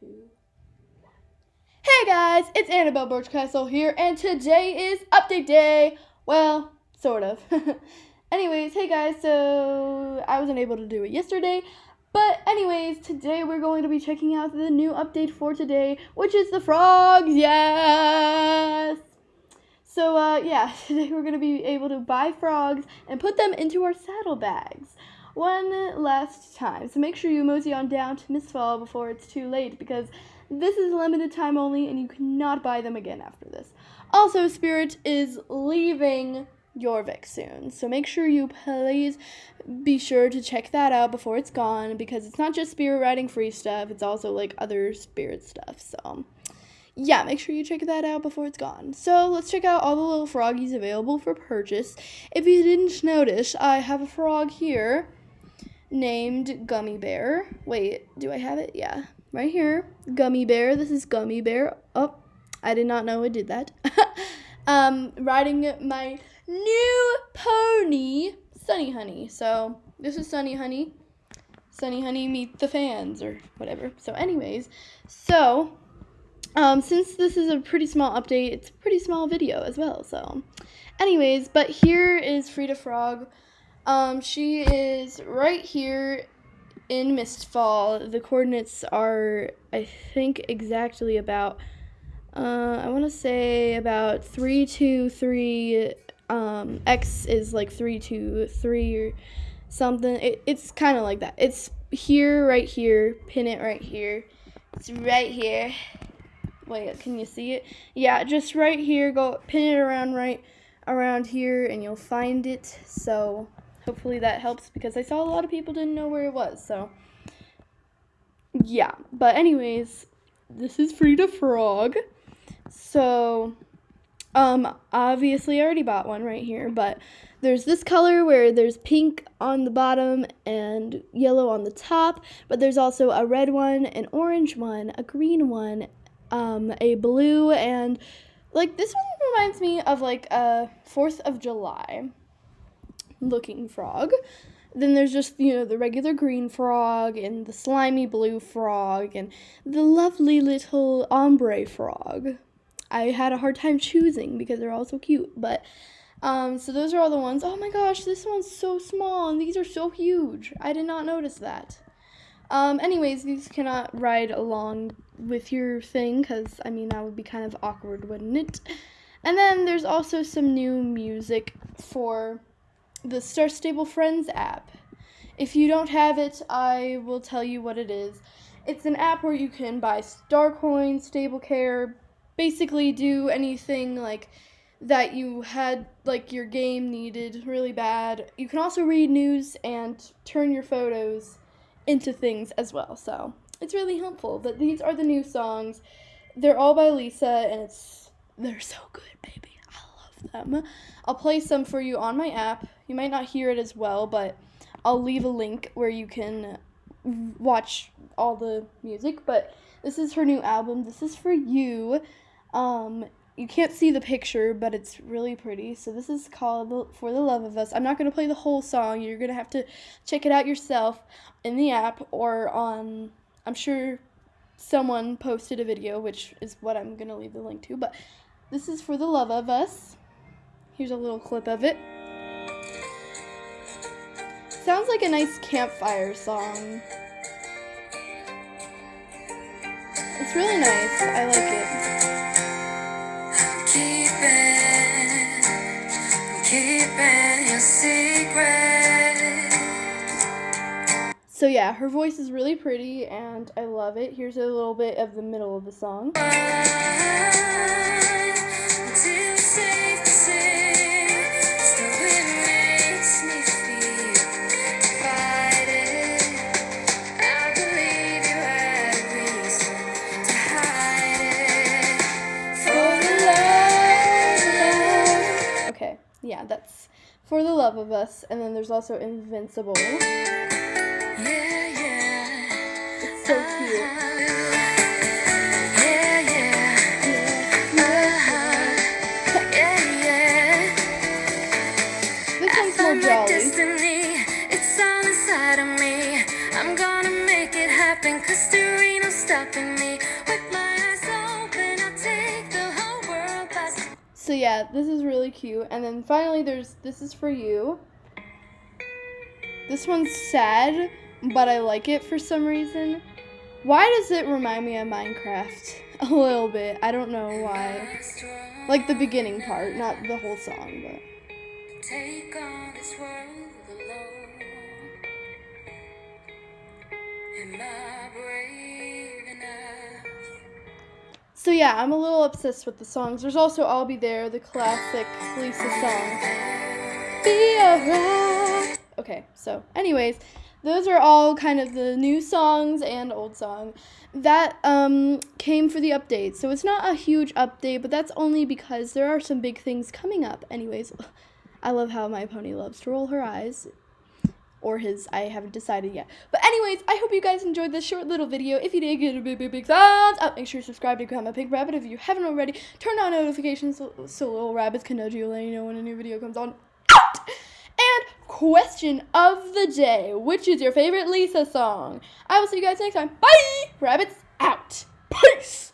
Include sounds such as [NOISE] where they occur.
Hey guys, it's Annabelle Birchcastle here, and today is update day. Well, sort of. [LAUGHS] anyways, hey guys, so I wasn't able to do it yesterday, but anyways, today we're going to be checking out the new update for today, which is the frogs. Yes. So uh, yeah, [LAUGHS] today we're gonna be able to buy frogs and put them into our saddlebags one last time. So make sure you mosey on down to Mistfall before it's too late because this is limited time only and you cannot buy them again after this. Also, Spirit is leaving Jorvik soon. So make sure you please be sure to check that out before it's gone because it's not just spirit riding free stuff, it's also like other spirit stuff. So yeah, make sure you check that out before it's gone. So let's check out all the little froggies available for purchase. If you didn't notice, I have a frog here named Gummy Bear. Wait, do I have it? Yeah, right here. Gummy Bear. This is Gummy Bear. Oh, I did not know I did that. [LAUGHS] um, riding my new pony, Sunny Honey. So this is Sunny Honey. Sunny Honey meet the fans or whatever. So anyways, so um, since this is a pretty small update, it's a pretty small video as well. So anyways, but here is Frida Frog um, she is right here in Mistfall. The coordinates are, I think, exactly about, uh, I want to say about 323, um, X is like 323 or something. It, it's kind of like that. It's here, right here, pin it right here. It's right here. Wait, can you see it? Yeah, just right here. Go pin it around right around here and you'll find it. So hopefully that helps because I saw a lot of people didn't know where it was. So, yeah. But, anyways, this is Frida Frog. So, um, obviously, I already bought one right here, but there's this color where there's pink on the bottom and yellow on the top, but there's also a red one, an orange one, a green one, um, a blue, and like this one reminds me of like a 4th of July looking frog. Then there's just, you know, the regular green frog and the slimy blue frog and the lovely little ombre frog. I had a hard time choosing because they're all so cute, but um, so those are all the ones. Oh my gosh, this one's so small and these are so huge. I did not notice that. Um, anyways, these cannot ride along with your thing because, I mean, that would be kind of awkward, wouldn't it? And then there's also some new music for the Star Stable Friends app. If you don't have it, I will tell you what it is. It's an app where you can buy star coins, stable care, basically do anything like that you had like your game needed really bad. You can also read news and turn your photos into things as well. So, it's really helpful. But these are the new songs. They're all by Lisa and it's they're so good, baby them. I'll play some for you on my app. You might not hear it as well, but I'll leave a link where you can watch all the music. But this is her new album. This is for you. Um, you can't see the picture, but it's really pretty. So this is called For the Love of Us. I'm not going to play the whole song. You're going to have to check it out yourself in the app or on, I'm sure someone posted a video, which is what I'm going to leave the link to. But this is For the Love of Us. Here's a little clip of it. Sounds like a nice campfire song. It's really nice. I like it. Keeping, so yeah, her voice is really pretty and I love it. Here's a little bit of the middle of the song. Yeah, that's For the Love of Us. And then there's also Invincible. Yeah, yeah. It's so cute. This one's more jolly. Destiny, it's all inside of me. I'm gonna make it happen, cause there ain't no stopping me. So yeah, this is really cute. And then finally there's this is for you. This one's sad, but I like it for some reason. Why does it remind me of Minecraft? [LAUGHS] A little bit. I don't know why. Like the beginning part, not the whole song, but. Take on this world alone. Brave enough? So yeah, I'm a little obsessed with the songs. There's also I'll Be There, the classic Lisa song. Be. Okay, so anyways, those are all kind of the new songs and old song that um, came for the update. So it's not a huge update, but that's only because there are some big things coming up. Anyways, [LAUGHS] I love how my pony loves to roll her eyes. Or his, I haven't decided yet. But anyways, I hope you guys enjoyed this short little video. If you did, give it a big, big, big thumbs up. Make sure you subscribe to become a pink rabbit if you haven't already. Turn on notifications so, so little rabbits can nudge you, let you know when a new video comes on. And question of the day. Which is your favorite Lisa song? I will see you guys next time. Bye! Rabbits out. Peace!